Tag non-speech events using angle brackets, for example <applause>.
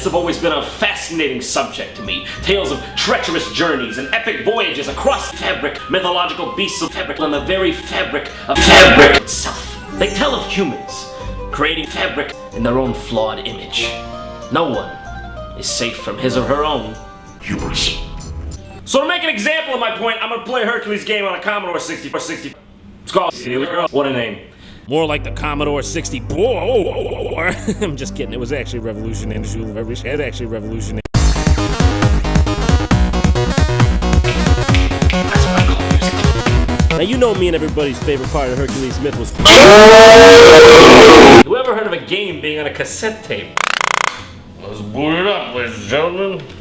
myths have always been a fascinating subject to me. Tales of treacherous journeys and epic voyages across fabric, mythological beasts of fabric and the very fabric of fabric itself. They tell of humans creating fabric in their own flawed image. No one is safe from his or her own hubris. So to make an example of my point, I'm gonna play Hercules game on a Commodore 64 60. It's called What a name. More like the Commodore 64. <laughs> I'm just kidding. It was actually revolutionary. It actually revolutionary. Now you know me and everybody's favorite part of Hercules myth was Whoever heard of a game being on a cassette tape? Let's boot it up, ladies and gentlemen.